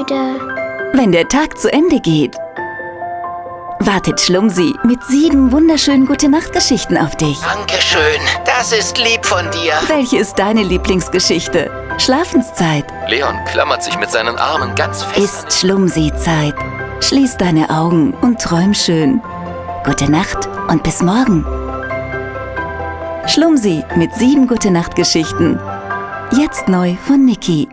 müde. Wenn der Tag zu Ende geht, wartet Schlumsi mit sieben wunderschönen Gute-Nacht-Geschichten auf dich. Dankeschön, das ist lieb von dir. Welche ist deine Lieblingsgeschichte? Schlafenszeit Leon klammert sich mit seinen Armen ganz fest. ist Schlumsi-Zeit. Schließ deine Augen und träum schön. Gute Nacht und bis morgen. Schlumsi mit sieben Gute-Nacht-Geschichten. Jetzt neu von Niki.